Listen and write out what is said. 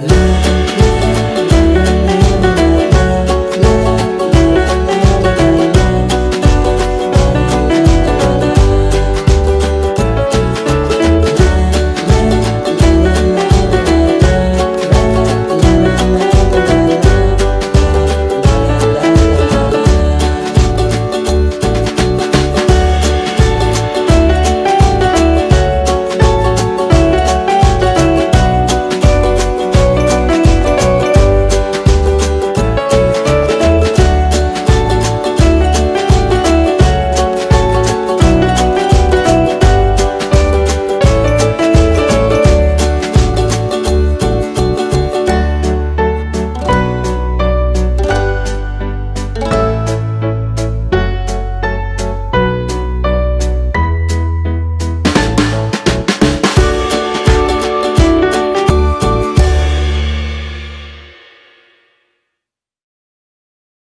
love.